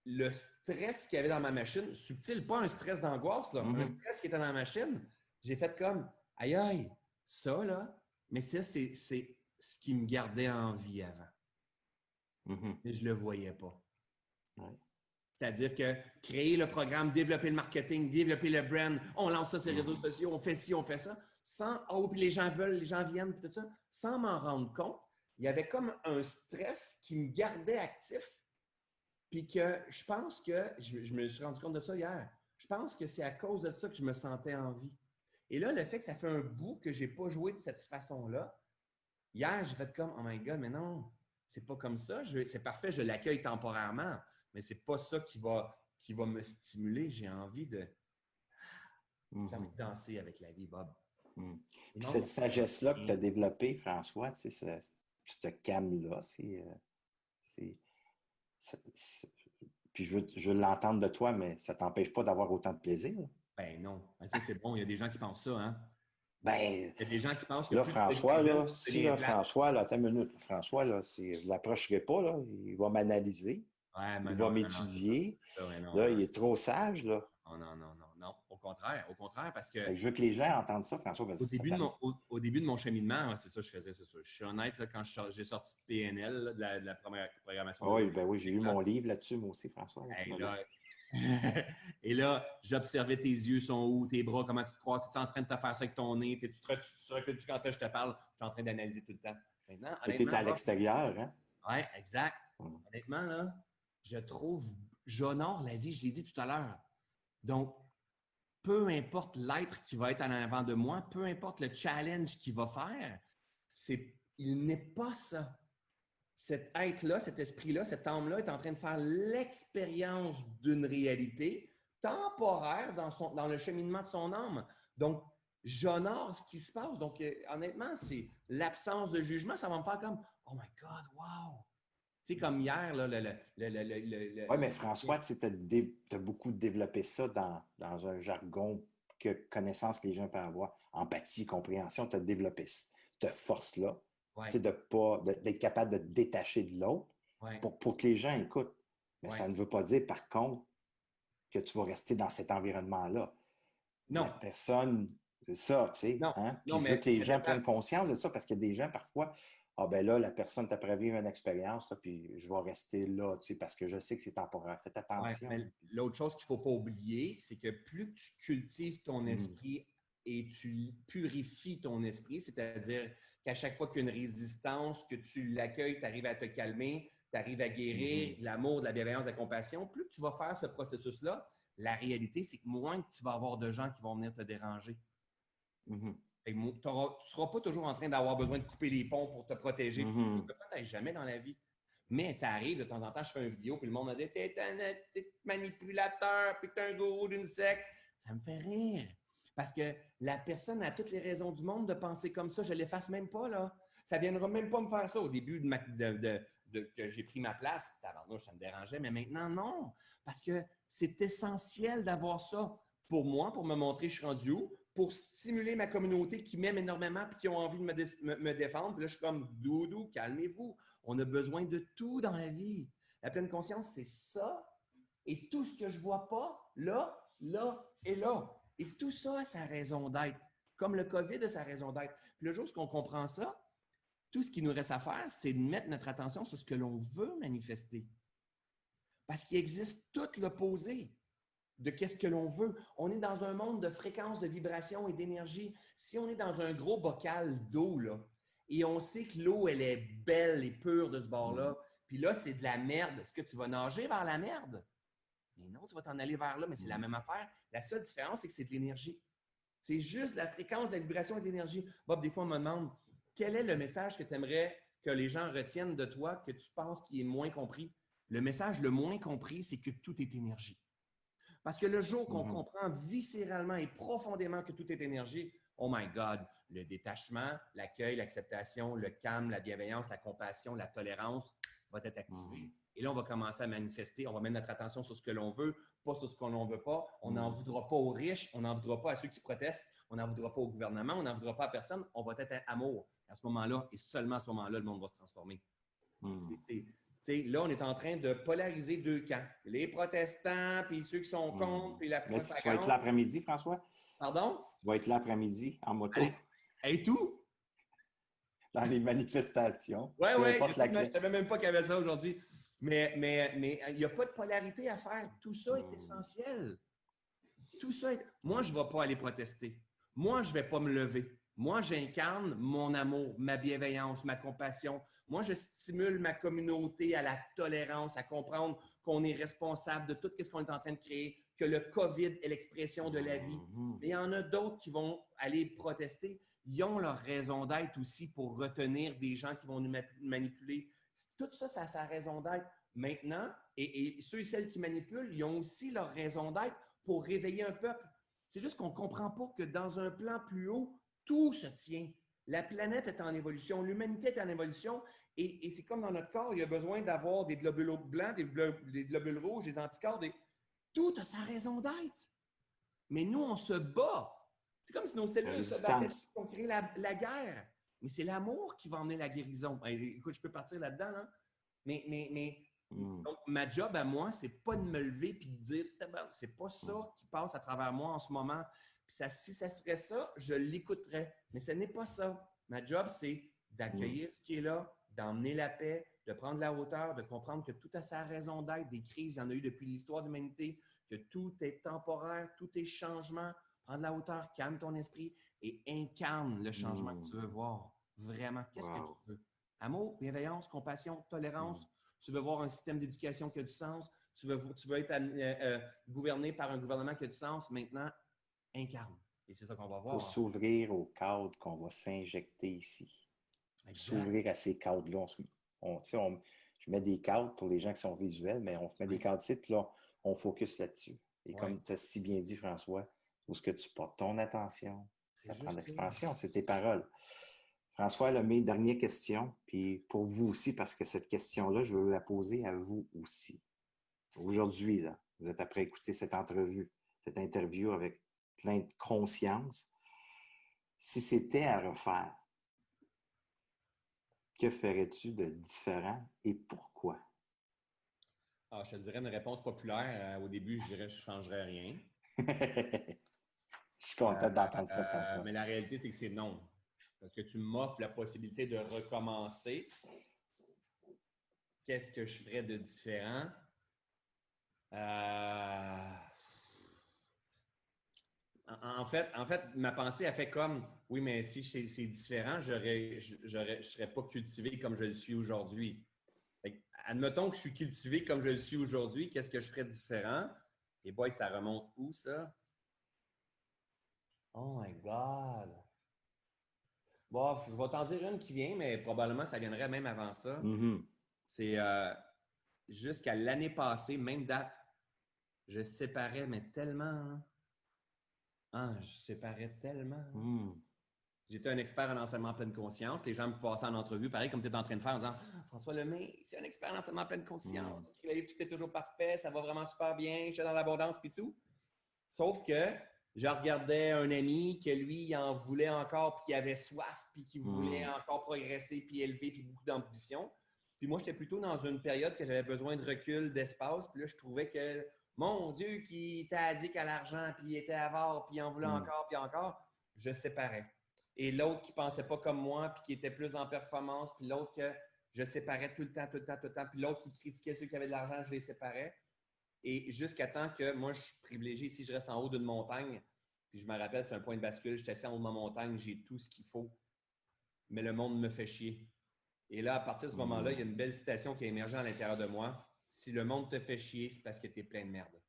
le stress qu'il y avait dans ma machine, subtil, pas un stress d'angoisse, là, un mm-hmm. stress qui était dans la machine, j'ai fait comme, aïe aïe, ça là, mais ça, c'est ce qui me gardait en vie avant. Mm-hmm. Mais je ne le voyais pas. C'est-à-dire que créer le programme, développer le marketing, développer le brand, on lance ça sur les réseaux sociaux, on fait ci, on fait ça, sans oh, puis les gens veulent, les gens viennent, puis tout ça, sans m'en rendre compte, il y avait comme un stress qui me gardait actif. Puis que je pense que, je, je me suis rendu compte de ça hier, je pense que c'est à cause de ça que je me sentais en vie. Et là, le fait que ça fait un bout que je n'ai pas joué de cette façon-là, hier, j'ai fait comme, oh my God, mais non, c'est pas comme ça. C'est parfait, je l'accueille temporairement, mais c'est pas ça qui va, qui va me stimuler. J'ai envie de, Mhm. danser avec la vie, Bob. Et Puis non, cette sagesse-là que tu as Mm. développée, François, tu sais, ce, ce calme-là, c'est. euh, c'est- Puis je veux, je veux l'entendre de toi, mais ça ne t'empêche pas d'avoir autant de plaisir. Ben non. Ben, ça, c'est bon. Il y a des gens qui pensent ça, hein? Ben, Il y a des gens qui pensent que. là, François, là, si là. François, là, attends une minute. François, là, je ne l'approcherai pas, là. Il va m'analyser, Ouais, il non, va m'étudier. Là, non, il est trop sage, là. non, non, non, non, contraire, au contraire, parce que que je veux que les gens entendent ça, François. parce au début, de mon, au, au début de mon cheminement, c'est ça que je faisais, c'est ça. Je suis honnête, là, quand j'ai sorti de PNL, là, de, la, de la première programmation. Ah oui, ben oui, j'ai lu mon livre là-dessus, moi aussi, François. là, tu Hey, Et là, j'observais tes yeux sont où, tes bras, comment tu te crois, tu es en train de te faire ça avec ton nez, tu te tu te recules quand je te parle, je suis en train d'analyser tout le temps. Maintenant. T'es honnêtement, à l'extérieur, hein? Ouais, exact. Mm. Honnêtement, là, je trouve, j'honore la vie, je l'ai dit tout à l'heure. Donc, peu importe l'être qui va être en avant de moi, peu importe le challenge qu'il va faire, il n'est pas ça. Cet être-là, cet esprit-là, cette âme-là est en train de faire l'expérience d'une réalité temporaire dans, dans le cheminement de son âme. Donc, j'honore ce qui se passe. Donc, euh, honnêtement, c'est l'absence de jugement. Ça va me faire comme Oh my God, wow! Tu sais, comme hier, là, le. le, le, le, le- le- Oui, mais François, tu as, beaucoup développé ça dans, dans un jargon que connaissance que les gens peuvent avoir. Empathie, compréhension, tu as développé cette force-là, Ouais, de pas d'être capable de te détacher de l'autre ouais. pour, pour que les gens écoutent. Mais Ouais. ça ne veut pas dire, par contre, que tu vas rester dans cet environnement-là. Non, La personne, c'est ça, tu sais. Non, hein? Puis non, mais- que les gens prennent conscience de ça parce qu'il y a des gens, parfois, ah ben là, la personne t'a prévu une expérience, là, puis je vais rester là, tu sais, parce que je sais que c'est temporaire. Faites attention. L'autre chose qu'il ne faut pas oublier, c'est que plus tu cultives ton Mm. esprit et tu purifies ton esprit, c'est-à-dire qu'à chaque fois qu'il y a une résistance, que tu l'accueilles, tu arrives à te calmer, tu arrives à guérir de l'amour, de la bienveillance, de la compassion, plus tu vas faire ce processus-là, la réalité, c'est que moins que tu vas avoir de gens qui vont venir te déranger. Mhm. Tu ne seras pas toujours en train d'avoir besoin de couper les ponts pour te protéger. Mhm. Peut-être jamais dans la vie. Mais ça arrive de temps en temps, je fais une vidéo, puis le monde me dit T'es un manipulateur, puis t'es un gourou d'une secte. Ça me fait rire. Parce que la personne a toutes les raisons du monde de penser comme ça. Je ne l'efface même pas, là. Ça ne viendra même pas me faire ça au début de, ma- de- de- de- que j'ai pris ma place. Tabarnouche, ça me dérangeait, mais maintenant, non. Parce que c'est essentiel d'avoir ça pour moi, pour me montrer je suis rendu où, pour stimuler ma communauté qui m'aime énormément et qui ont envie de me, dé- me- me défendre. Là, je suis comme doudou, calmez-vous. On a besoin de tout dans la vie. La pleine conscience, c'est ça. Et tout ce que je ne vois pas, là, là et là. Et tout ça a sa raison d'être. Comme le COVID a sa raison d'être. Puis le jour où on comprend ça, tout ce qu'il nous reste à faire, c'est de mettre notre attention sur ce que l'on veut manifester. Parce qu'il existe tout l'opposé de qu'est-ce que l'on veut. On est dans un monde de fréquences, de vibrations et d'énergie. Si on est dans un gros bocal d'eau, là, et on sait que l'eau, elle est belle et pure de ce bord-là, puis là, c'est de la merde, est-ce que tu vas nager vers la merde? Mais non, tu vas t'en aller vers là, mais c'est la même affaire. La seule différence, c'est que c'est de l'énergie. C'est juste la fréquence, de la vibration et de l'énergie. Bob, des fois, on me demande quel est le message que tu aimerais que les gens retiennent de toi, que tu penses qui est moins compris? Le message le moins compris, c'est que tout est énergie. Parce que le jour qu'on Mhm. comprend viscéralement et profondément que tout est énergie, oh my God, le détachement, l'accueil, l'acceptation, le calme, la bienveillance, la compassion, la tolérance va être activé. Mhm. Et là, on va commencer à manifester, on va mettre notre attention sur ce que l'on veut, pas sur ce qu'on n'en veut pas. On n'en Mhm. voudra pas aux riches, on n'en voudra pas à ceux qui protestent, on n'en voudra pas au gouvernement, on n'en voudra pas à personne. On va être à amour. À ce moment-là, et seulement à ce moment-là, le monde va se transformer. Là, on est en train de polariser deux camps. Les protestants, puis ceux qui sont contre, puis la si tu vas être l'après-midi, François? Pardon? Tu vas être l'après-midi en moto. Et tout? dans les manifestations. Oui, oui. Je ne savais même pas qu'il y avait ça aujourd'hui. Mais il mais, n'y a pas de polarité à faire. Tout ça est Hmm. essentiel. Tout ça est... Moi, je ne vais pas aller protester. Moi, je ne vais pas me lever. Moi, j'incarne mon amour, ma bienveillance, ma compassion. Moi, je stimule ma communauté à la tolérance, à comprendre qu'on est responsable de tout ce qu'on est en train de créer, que le COVID est l'expression de la vie. Mhm. Mais il y en a d'autres qui vont aller protester. Ils ont leur raison d'être aussi pour retenir des gens qui vont nous ma- manipuler. Tout ça, ça a sa raison d'être. Maintenant, et, et ceux et celles qui manipulent, ils ont aussi leur raison d'être pour réveiller un peuple. C'est juste qu'on ne comprend pas que dans un plan plus haut, tout se tient. La planète est en évolution, l'humanité est en évolution, et, et c'est comme dans notre corps, il y a besoin d'avoir des globules blancs, des, glo- des globules rouges, des anticorps, des... tout a sa raison d'être. Mais nous, on se bat. C'est comme si nos cellules se battaient pour créer la, la guerre. Mais c'est l'amour qui va emmener la guérison. Écoute, je peux partir là-dedans, hein? mais, mais, mais donc, ma job à moi, c'est pas de me lever puis de dire, c'est pas ça qui passe à travers moi en ce moment. Puis ça, si ça serait ça, je l'écouterais. Mais ce n'est pas ça. Ma job, c'est d'accueillir ce qui est là, d'emmener la paix, de prendre la hauteur, de comprendre que tout a sa raison d'être. Des crises, il y en a eu depuis l'histoire de l'humanité, que tout est temporaire, tout est changement. Prendre la hauteur, calme ton esprit et incarne le changement Mm. que tu veux voir. Vraiment, qu'est-ce Wow. que tu veux? Amour, bienveillance, compassion, tolérance. Tu veux voir un système d'éducation qui a du sens. Tu veux, tu veux être euh, euh, gouverné par un gouvernement qui a du sens. Maintenant, incarne. Et c'est ça qu'on va Il faut voir. s'ouvrir au cadre qu'on va s'injecter ici. S'ouvrir à ces cadres-là. On on- tu sais, on- je mets des cadres pour les gens qui sont visuels, mais on met des cadres ici, puis là, on focus là-dessus. Et comme tu as si bien dit, François, où est-ce que tu portes ton attention? Ça prend l'expansion, c'est tes paroles. François, là, mes dernières questions, puis pour vous aussi, parce que cette question-là, je veux la poser à vous aussi. Aujourd'hui, vous êtes après écouter cette entrevue, cette interview avec plein de conscience. Si c'était à refaire, que ferais-tu de différent et pourquoi? Ah, je te dirais une réponse populaire. Euh, au début, je dirais que je ne changerais rien. je suis content d'entendre ça, Euh, François. mais la réalité, c'est que c'est non. Parce que tu m'offres la possibilité de recommencer. Qu'est-ce que je ferais de différent? Euh, En, en fait, en fait, ma pensée a fait comme oui, mais si c'est différent, j'aurais- je ne serais pas cultivé comme je le suis aujourd'hui. Admettons que je suis cultivé comme je le suis aujourd'hui, qu'est-ce que je ferais de différent? Et boy, ça remonte où ça? Oh my God! Bon, je vais t'en dire une qui vient, mais probablement ça viendrait même avant ça. Mhm. C'est euh, jusqu'à l'année passée, même date, je séparais, mais tellement. hein. Ah, je séparais tellement. Mhm. J'étais un expert en enseignement en pleine conscience. Les gens me passaient en entrevue, pareil comme tu es en train de faire, en disant François Lemay, c'est un expert en enseignement en pleine conscience. Mm. Tout est toujours parfait, ça va vraiment super bien, je suis dans l'abondance puis tout. Sauf que je regardais un ami que lui, il en voulait encore, puis il avait soif, puis qui voulait Mm. encore progresser, puis élever, puis beaucoup d'ambition. Puis moi, j'étais plutôt dans une période que j'avais besoin de recul, d'espace. Puis là, je trouvais que, mon Dieu, qui était addict à l'argent, puis il était avare, puis il en voulait Mm. encore, puis encore, je séparais. Et l'autre qui pensait pas comme moi, puis qui était plus en performance, puis l'autre que je séparais tout le temps, tout le temps, tout le temps, puis l'autre qui critiquait ceux qui avaient de l'argent, je les séparais. Et jusqu'à temps que moi, je suis privilégié, si je reste en haut d'une montagne, puis je me rappelle, c'est un point de bascule, je suis assis en haut de ma montagne, j'ai tout ce qu'il faut, mais le monde me fait chier. Et là, à partir de ce moment-là, il y a une belle citation qui a émergé à l'intérieur de moi. Si le monde te fait chier, c'est parce que tu es plein de merde.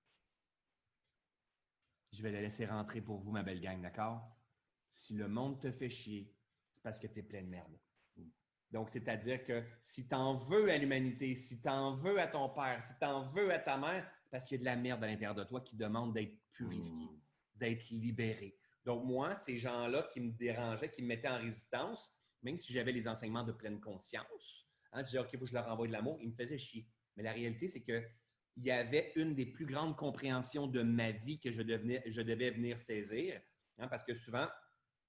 Je vais la laisser rentrer pour vous, ma belle gang, d'accord? Si le monde te fait chier, c'est parce que tu es plein de merde. Donc, c'est-à-dire que si tu en veux à l'humanité, si tu en veux à ton père, si tu en veux à ta mère, c'est parce qu'il y a de la merde à l'intérieur de toi qui demande d'être purifié, Mhm. d'être libéré. Donc, moi, ces gens-là qui me dérangeaient, qui me mettaient en résistance, même si j'avais les enseignements de pleine conscience, hein, je disais, OK, faut que je leur envoie de l'amour, ils me faisaient chier. Mais la réalité, c'est que il y avait une des plus grandes compréhensions de ma vie que je, devenais, je devais venir saisir, hein, parce que souvent,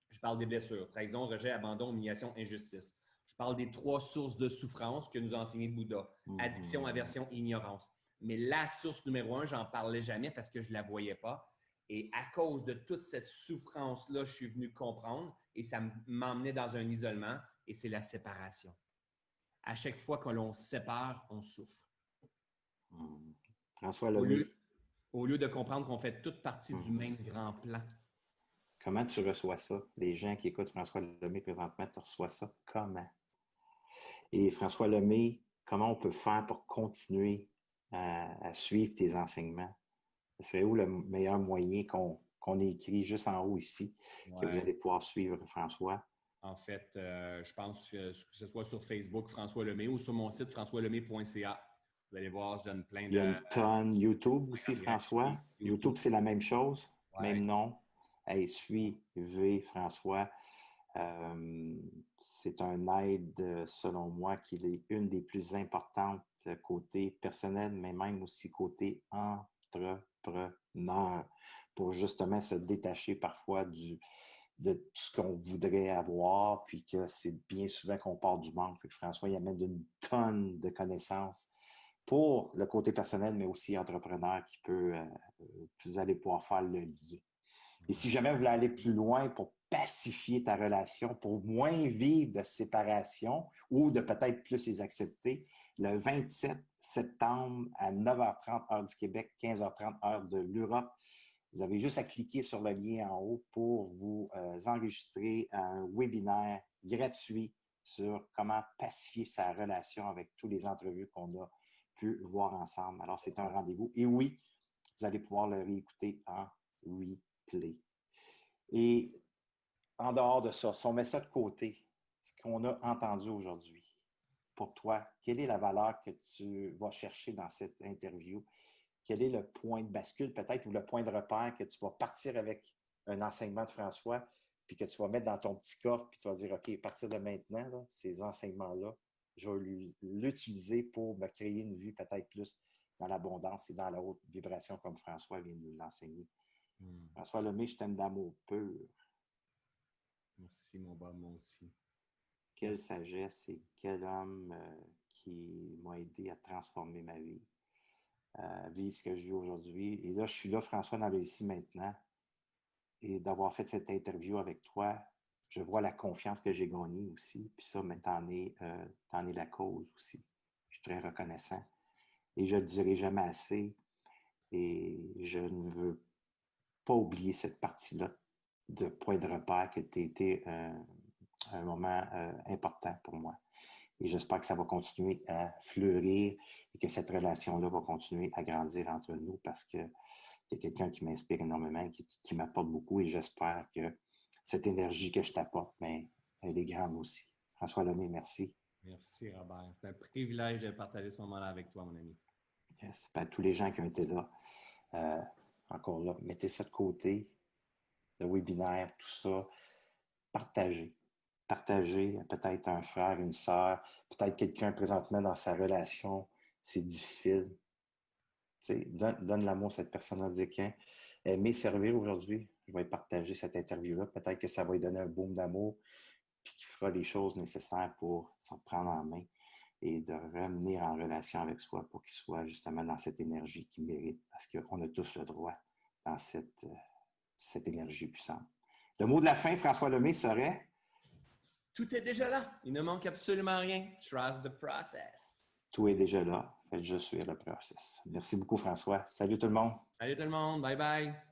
je parle des blessures, trahison, rejet, abandon, humiliation, injustice. Je parle des trois sources de souffrance que nous a enseigné Bouddha. Addiction, Mhm. aversion, ignorance. Mais la source numéro un, j'en parlais jamais parce que je ne la voyais pas. Et à cause de toute cette souffrance-là, je suis venu comprendre et ça m'emmenait dans un isolement et c'est la séparation. À chaque fois que l'on se sépare, on souffre. Mhm. François Au lieu, au lieu de comprendre qu'on fait toute partie du Mhm. même grand plan. Comment tu reçois ça? Les gens qui écoutent François Lemay présentement, tu reçois ça comment? Et François Lemay, comment on peut faire pour continuer à, suivre tes enseignements? C'est où le meilleur moyen qu'on écrit juste en haut ici, que vous allez pouvoir suivre François? En fait, euh, je pense que, ce soit sur Facebook, François Lemay, ou sur mon site, françoislemay.ca. Vous allez voir, je donne plein de. Il y a une tonne YouTube aussi, François. YouTube, c'est la même chose, même nom. Hey, suivez François. Euh, c'est un aide, selon moi, qui est une des plus importantes côté personnel, mais même aussi côté entrepreneur, pour justement se détacher parfois du, de tout ce qu'on voudrait avoir, puis que c'est bien souvent qu'on part du manque. François, il amène une tonne de connaissances pour le côté personnel, mais aussi entrepreneur qui peut, euh, vous allez pouvoir faire le lien. Et si jamais vous voulez aller plus loin pour pacifier ta relation, pour moins vivre de séparation ou de peut-être plus les accepter, le 27 septembre à 9h30 heure du Québec, 15h30 heure de l'Europe, vous avez juste à cliquer sur le lien en haut pour vous euh, enregistrer un webinaire gratuit sur comment pacifier sa relation avec tous les entrevues qu'on a voir ensemble. Alors, c'est un rendez-vous. Et oui, vous allez pouvoir le réécouter en replay. Et en dehors de ça, si on met ça de côté, ce qu'on a entendu aujourd'hui, pour toi, quelle est la valeur que tu vas chercher dans cette interview? Quel est le point de bascule peut-être ou le point de repère que tu vas partir avec un enseignement de François, puis que tu vas mettre dans ton petit coffre, puis tu vas dire, OK, à partir de maintenant, ces enseignements-là, je vais l'utiliser pour me créer une vie peut-être plus dans l'abondance et dans la haute vibration comme François vient de nous l'enseigner. Hmm. François Lemay, je t'aime d'amour pur. Merci, mon bas, moi aussi. Quelle sagesse et quel homme euh, qui m'a aidé à transformer ma vie, à vivre ce que je vis aujourd'hui. Et là, je suis là, François, dans le ici maintenant. Et d'avoir fait cette interview avec toi, je vois la confiance que j'ai gagnée aussi. Puis ça, mais t'en es, euh, es la cause aussi. Je suis très reconnaissant. Et je ne le dirai jamais assez. Et je ne veux pas oublier cette partie-là de point de repère que tu été euh, un moment euh, important pour moi. Et j'espère que ça va continuer à fleurir et que cette relation-là va continuer à grandir entre nous parce que tu es quelqu'un qui m'inspire énormément, qui, qui m'apporte beaucoup et j'espère que cette énergie que je t'apporte, mais elle est grande aussi. François Lemay, merci. Merci, Robert. C'est un privilège de partager ce moment-là avec toi, mon ami. Yes. Ben, tous les gens qui ont été là, euh, encore là, mettez ça de côté, le webinaire, tout ça, partagez. Partagez peut-être un frère, une sœur, peut-être quelqu'un présentement dans sa relation, c'est difficile. donne, donne l'amour à cette personne-là, qu'un aimer servir aujourd'hui, je vais partager cette interview-là. Peut-être que ça va lui donner un boom d'amour, puis qu'il fera les choses nécessaires pour s'en prendre en main et de revenir en relation avec soi pour qu'il soit justement dans cette énergie qu'il mérite, parce qu'on a tous le droit dans cette, euh, cette énergie puissante. Le mot de la fin, François Lemay, serait? Tout est déjà là. Il ne manque absolument rien. Trust the process. Tout est déjà là. Faites juste suivre le process. Merci beaucoup, François. Salut tout le monde. Salut tout le monde. Bye bye.